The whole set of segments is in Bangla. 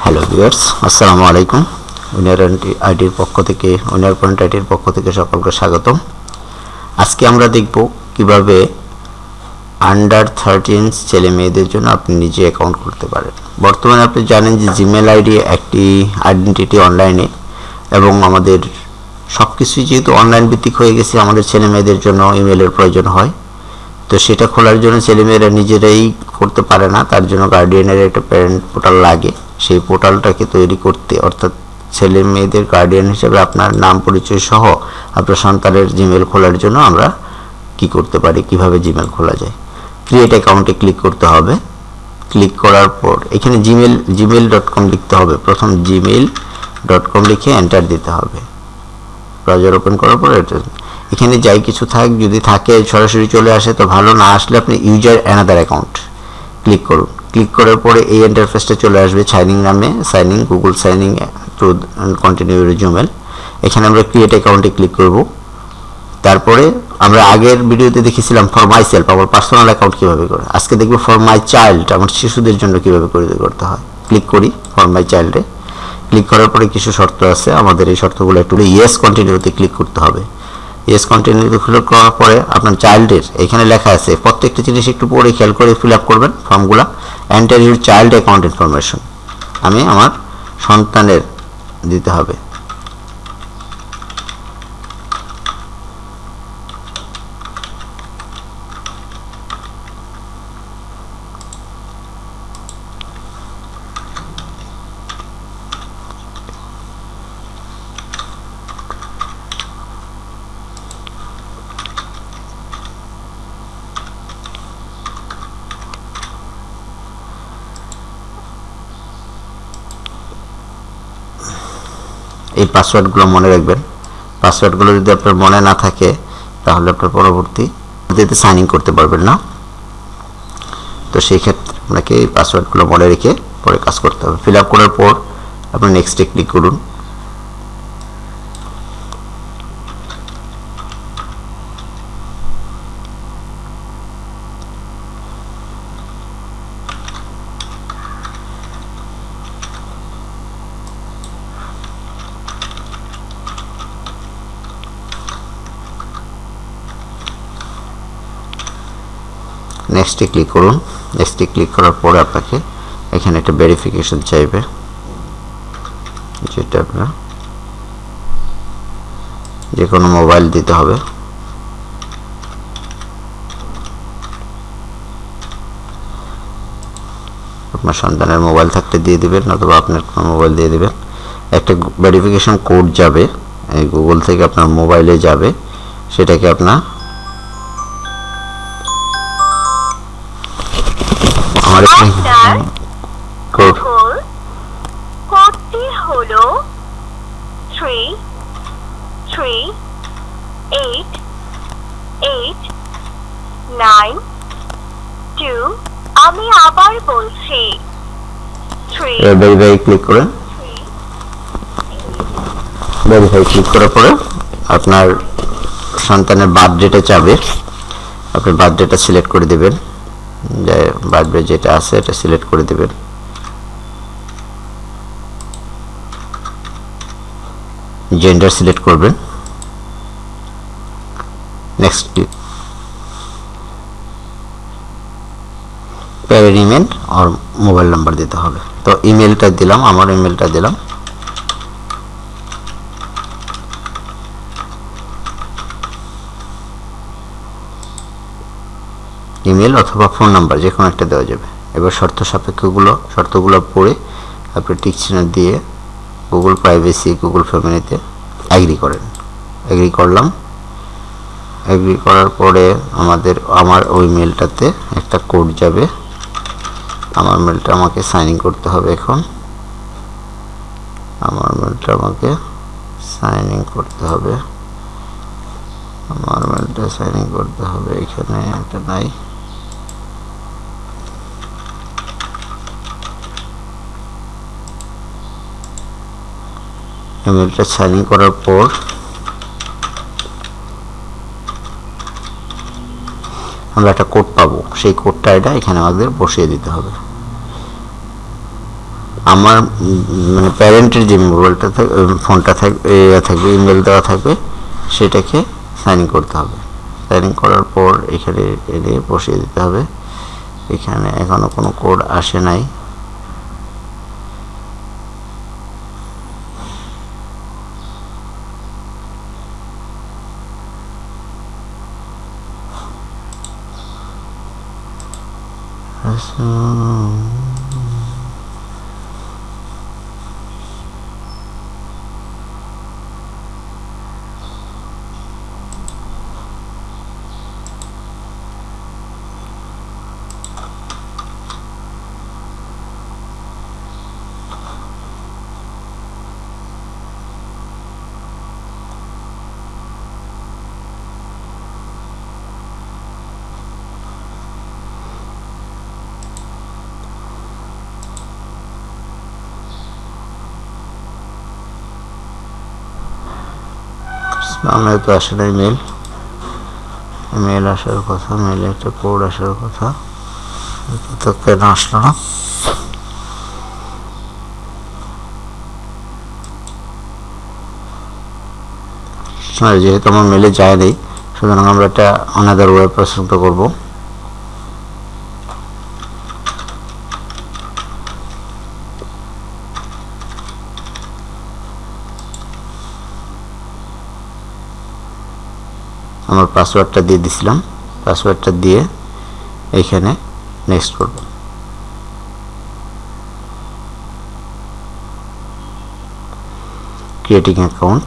হ্যালো ভিউয়ার্স আসসালামু আলাইকুম উইনার আইডির পক্ষ থেকে উইনার পয়েন্ট আইডির পক্ষ থেকে সকলকে স্বাগতম। আজকে আমরা দেখব কীভাবে আন্ডার থার্টিন ছেলে মেয়েদের জন্য আপনি নিজে অ্যাকাউন্ট করতে পারেন। বর্তমানে আপনি জানেন যে জিমেল আইডি একটি আইডেন্টিটি অনলাইনে এবং আমাদের সব কিছুই যেহেতু অনলাইন ভিত্তিক হয়ে গেছে, আমাদের ছেলে মেয়েদের জন্য ইমেলের প্রয়োজন হয়। তো সেটা খোলার জন্য ছেলেমেয়েরা নিজেরাই করতে পারে না, তার জন্য গার্ডিয়ানের একটা প্যারেন্ট পোর্টাল লাগে। সেই পোর্টালটাকে তৈরি করতে, অর্থাৎ ছেলে মেয়েদের গার্ডিয়ান হিসেবে আপনার নাম পরিচয় সহ আপনার সন্তানের জিমেল খোলার জন্য আমরা কি করতে পারি, কীভাবে জিমেল খোলা যায়? ক্রিয়েট অ্যাকাউন্টে ক্লিক করতে হবে। ক্লিক করার পর এখানে জিমেল জিমেল ডট কম লিখতে হবে। প্রথম জিমেল ডট কম লিখে এন্টার দিতে হবে। ব্রাউজার ওপেন করার পর এখানে যাই কিছু থাক, যদি থাকে, সরাসরি চলে আসে, তো ভালো, না আসলে আপনি ইউজার অ্যানাদার অ্যাকাউন্ট ক্লিক করুন। ক্লিক করার পরে এই ইন্টারফেসটা চলে আসবে সাইনিং নামে sign in Google sign in to continue রিজুমেল এখানে আমরা ক্রিয়েট অ্যাকাউন্টে ক্লিক করব। তারপরে আমরা আগের ভিডিওতে দেখেছিলাম ফর মাই সেলফ আমার পার্সোনাল অ্যাকাউন্ট কীভাবে করে। আজকে দেখব ফর মাই চাইল্ড আমার শিশুদের জন্য কীভাবে করে করতে হয়। ক্লিক করি ফর মাই চাইল্ডে ক্লিক করার পরে কিছু শর্ত আছে। আমাদের এই শর্তগুলো একটু ইয়েস কন্টিনিউতে ক্লিক করতে হবে। ইয়েস কন্টিনিউতে ক্লিক করার পরে আপনার চাইল্ডের এখানে লেখা আছে, প্রত্যেকটা জিনিস একটু পরে খেয়াল করে ফিল আপ করবেন ফর্মগুলো। Enter your child account information আমি আমার সন্তানের দিতে হবে। এই পাসওয়ার্ডগুলো মনে রাখবেন। পাসওয়ার্ডগুলো যদি আপনার মনে না থাকে, তাহলে আপনার পরবর্তী সাইন ইন করতে পারবেন না। তো সেই ক্ষেত্রে আপনাকে এই পাসওয়ার্ডগুলো মনে রেখে পরে কাজ করতে হবে। ফিল আপ করার পর আপনি নেক্সটে ক্লিক করুন। নেক্সটে ক্লিক করুন। নেক্সটে ক্লিক করার পরে আপনাকে এখানে একটা ভেরিফিকেশন চাইবে। যেটা আপনার যে কোনো মোবাইল দিতে হবে। আপনার সন্তানের মোবাইল থাকতে দিয়ে দিবেন, অথবা আপনার কোনো মোবাইল দিয়ে দিবেন। একটা ভেরিফিকেশন কোড যাবে গুগল থেকে আপনার মোবাইলে যাবে, সেটাকে আপনার আমার আপনার কোড ভুল কোডটি হলো three three eight eight nine two আমি আবার বলছি। থ্রি ভেরিফাই ক্লিক করেন ভেরিফাই ক্লিক করার পরে আপনার সন্তানের বার্থডেটা চাবে। আপনার বার্থডেটা সিলেক্ট করে দেবেন। বার্থডে যেটা আছে এটা সিলেক্ট করে দেবেন। জেন্ডার সিলেক্ট করবেন। নেক্সট ক্লিক ইমেল আর মোবাইল নাম্বার দিতে হবে। তো ইমেলটা দিলাম, আমার ইমেলটা দিলাম। ইমেল অথবা ফোন নাম্বার যে কোনো একটা দেওয়া যাবে। এবার শর্ত সাপেক্ষগুলো, শর্তগুলো পড়ে আপনি টিক দিয়ে গুগল প্রাইভেসি গুগল ফ্যামিলিতে অ্যাগ্রি করেন। অ্যাগ্রি করলাম। অ্যাগ্রি করার পরে আমাদের, আমার ওই মেলটাতে একটা কোড যাবে। আমার মেলটা আমাকে সাইন ইন করতে হবে এখন। আমার মেলটা আমাকে সাইন ইন করতে হবে। আমার মেলটা সাইন ইন করতে হবে এখানে এটা নাই। ইমেলটা সাইন ইন করার পর আমরা একটা কোড পাবো। সেই কোডটা এটা এখানে আমাদের বসিয়ে দিতে হবে। আমার মানে প্যারেন্টের যে মোবাইলটা থাকবে ফোনটা থাকবে থাকবে ইমেল দেওয়া থাকবে, সেটাকে সাইন ইন করতে হবে। সাইন ইন করার পর এখানে এনে বসিয়ে দিতে হবে। এখানে এখনও কোনো কোড আসে নাই। 老师 আমার তো আসে নাই মেল মেল আসার কথা মেলে একটা কোড আসার কথা। তো কেন আসলো না? যেহেতু আমার মেলে যায় নেই, সুতরাং আমরা একটা অনাদার ওয়েব পছন্দ করব। আমার পাসওয়ার্ডটা দিয়ে দিছিলাম। পাসওয়ার্ডটা দিয়ে এইখানে নেক্সট করব। Creating account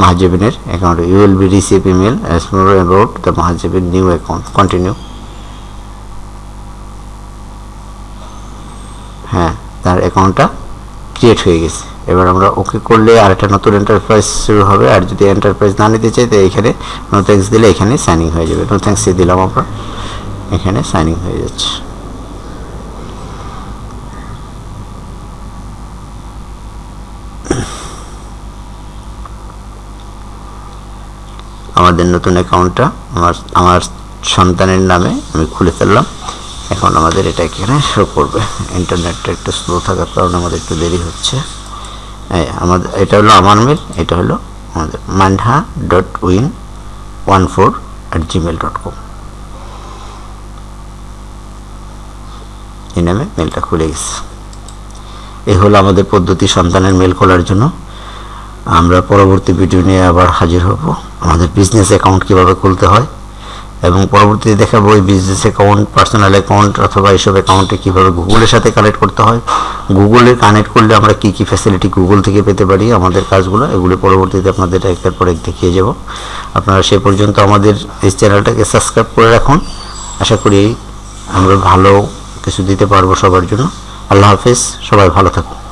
মাহাজেবিনের account you will be receive email as more about the Mahajabin new account continue হ্যাঁ তার অ্যাকাউন্টটা ক্রিয়েট হয়ে গেছে। এবার আমরা ওকে করলে আরেকটা নতুন এন্টারপ্রাইজ শুরু হবে। আর যদি এন্টারপ্রাইজ না নিতে চাই, তো এখানে নো থ্যাঙ্কস দিলে এখানে সাইনিং হয়ে যাবে। নো থ্যাঙ্কস দিলাম আমরা। এখানে সাইনিং হয়ে যাচ্ছে। আমাদের নতুন অ্যাকাউন্টটা আমার আমার সন্তানের নামে আমি খুলে ফেললাম। এখন আমাদের এটা এখানে শো করবে। ইন্টারনেটটা একটু স্লো থাকার কারণে আমাদের একটু দেরি হচ্ছে। আমাদের, এটা হলো আমার মেল এটা হলো আমাদের Manha dot win one four at Gmail dot com এই নামে মেলটা খুলে গেছে। এই হলো আমাদের পদ্ধতি সন্তানের মেল খোলার জন্য। আমরা পরবর্তী ভিডিও নিয়ে আবার হাজির হব। আমাদের বিজনেস অ্যাকাউন্ট কীভাবে খুলতে হয়? এবং পরবর্তীতে দেখাবো এই বিজনেস অ্যাকাউন্ট পার্সোনাল অ্যাকাউন্ট অথবা এইসব অ্যাকাউন্টে কীভাবে গুগলের সাথে কানেক্ট করতে হয়। গুগলে কানেক্ট করলে আমরা কী কী ফ্যাসিলিটি গুগল থেকে পেতে পারি, আমাদের কাজগুলো, এগুলো পরবর্তীতে আপনাদের একটার পর এক দেখিয়ে যাব। আপনারা সে পর্যন্ত আমাদের এই চ্যানেলটাকে সাবস্ক্রাইব করে রাখুন। আশা করি আমরা ভালো কিছু দিতে পারব সবার জন্য। আল্লাহ হাফিজ, সবাই ভালো থাকুন।